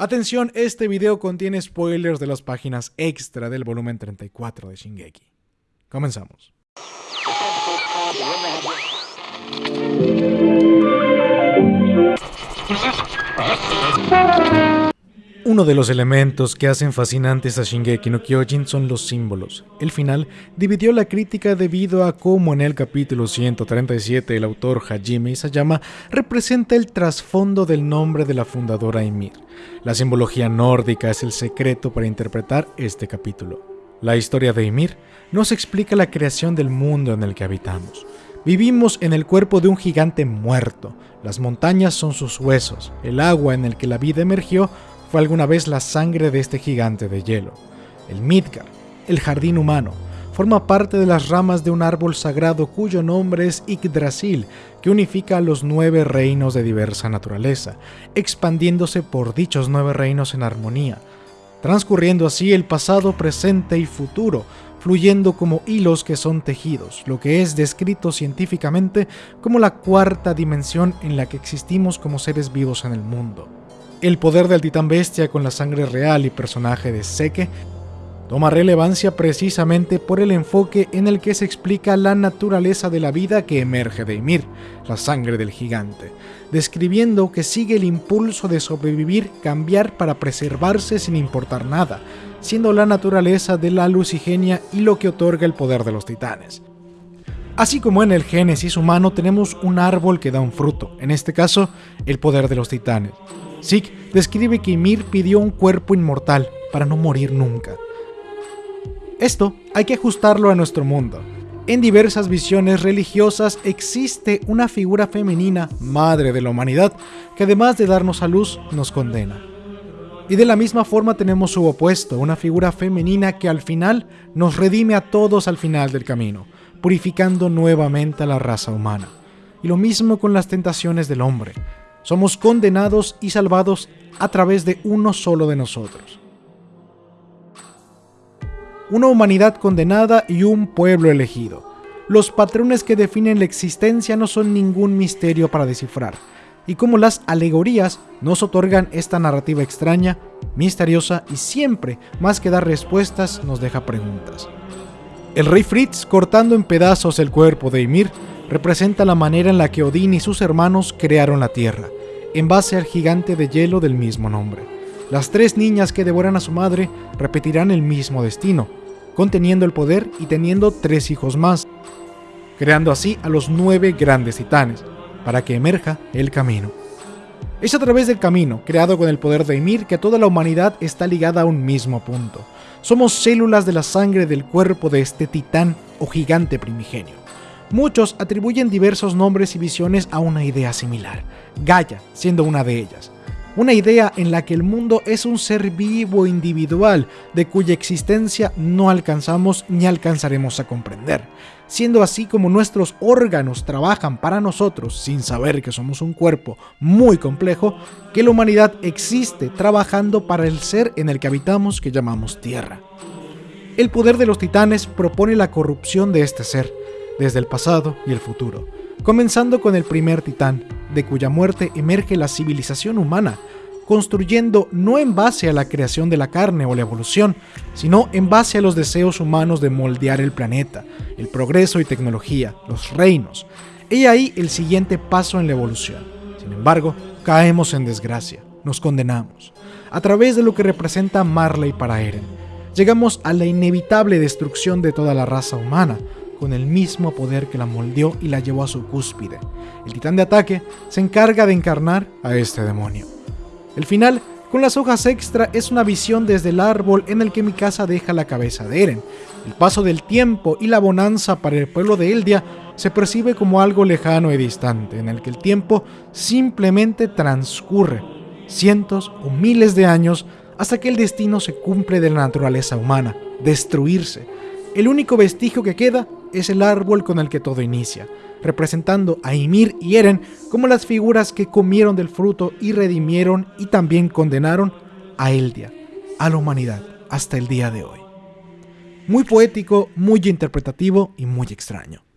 Atención, este video contiene spoilers de las páginas extra del volumen 34 de Shingeki. Comenzamos. Uno de los elementos que hacen fascinantes a Shingeki no Kyojin son los símbolos. El final dividió la crítica debido a cómo en el capítulo 137 el autor Hajime Isayama representa el trasfondo del nombre de la fundadora Ymir. La simbología nórdica es el secreto para interpretar este capítulo. La historia de Ymir nos explica la creación del mundo en el que habitamos. Vivimos en el cuerpo de un gigante muerto. Las montañas son sus huesos. El agua en el que la vida emergió fue alguna vez la sangre de este gigante de hielo. El Midgar, el jardín humano, forma parte de las ramas de un árbol sagrado cuyo nombre es Yggdrasil, que unifica a los nueve reinos de diversa naturaleza, expandiéndose por dichos nueve reinos en armonía, transcurriendo así el pasado, presente y futuro, fluyendo como hilos que son tejidos, lo que es descrito científicamente como la cuarta dimensión en la que existimos como seres vivos en el mundo. El poder del titán bestia con la sangre real y personaje de Seke toma relevancia precisamente por el enfoque en el que se explica la naturaleza de la vida que emerge de Ymir, la sangre del gigante, describiendo que sigue el impulso de sobrevivir, cambiar para preservarse sin importar nada, siendo la naturaleza de la lucigenia y lo que otorga el poder de los titanes. Así como en el Génesis humano tenemos un árbol que da un fruto, en este caso, el poder de los titanes. Zeke describe que Ymir pidió un cuerpo inmortal para no morir nunca. Esto hay que ajustarlo a nuestro mundo. En diversas visiones religiosas existe una figura femenina, madre de la humanidad, que además de darnos a luz, nos condena. Y de la misma forma tenemos su opuesto, una figura femenina que al final nos redime a todos al final del camino, purificando nuevamente a la raza humana. Y lo mismo con las tentaciones del hombre. Somos condenados y salvados a través de uno solo de nosotros. Una humanidad condenada y un pueblo elegido. Los patrones que definen la existencia no son ningún misterio para descifrar, y como las alegorías nos otorgan esta narrativa extraña, misteriosa y siempre, más que dar respuestas, nos deja preguntas. El rey Fritz cortando en pedazos el cuerpo de Ymir representa la manera en la que Odín y sus hermanos crearon la Tierra, en base al gigante de hielo del mismo nombre. Las tres niñas que devoran a su madre repetirán el mismo destino, conteniendo el poder y teniendo tres hijos más, creando así a los nueve grandes titanes, para que emerja el camino. Es a través del camino, creado con el poder de Ymir, que toda la humanidad está ligada a un mismo punto. Somos células de la sangre del cuerpo de este titán o gigante primigenio. Muchos atribuyen diversos nombres y visiones a una idea similar, Gaia siendo una de ellas. Una idea en la que el mundo es un ser vivo individual, de cuya existencia no alcanzamos ni alcanzaremos a comprender, siendo así como nuestros órganos trabajan para nosotros sin saber que somos un cuerpo muy complejo, que la humanidad existe trabajando para el ser en el que habitamos que llamamos Tierra. El poder de los titanes propone la corrupción de este ser, desde el pasado y el futuro, comenzando con el primer titán, de cuya muerte emerge la civilización humana, construyendo no en base a la creación de la carne o la evolución, sino en base a los deseos humanos de moldear el planeta, el progreso y tecnología, los reinos. He ahí el siguiente paso en la evolución. Sin embargo, caemos en desgracia, nos condenamos. A través de lo que representa Marley para Eren, llegamos a la inevitable destrucción de toda la raza humana, con el mismo poder que la moldeó y la llevó a su cúspide. El titán de ataque se encarga de encarnar a este demonio. El final, con las hojas extra, es una visión desde el árbol en el que mi casa deja la cabeza de Eren. El paso del tiempo y la bonanza para el pueblo de Eldia se percibe como algo lejano y distante, en el que el tiempo simplemente transcurre, cientos o miles de años, hasta que el destino se cumple de la naturaleza humana, destruirse. El único vestigio que queda es el árbol con el que todo inicia, representando a Ymir y Eren como las figuras que comieron del fruto y redimieron y también condenaron a Eldia, a la humanidad, hasta el día de hoy. Muy poético, muy interpretativo y muy extraño.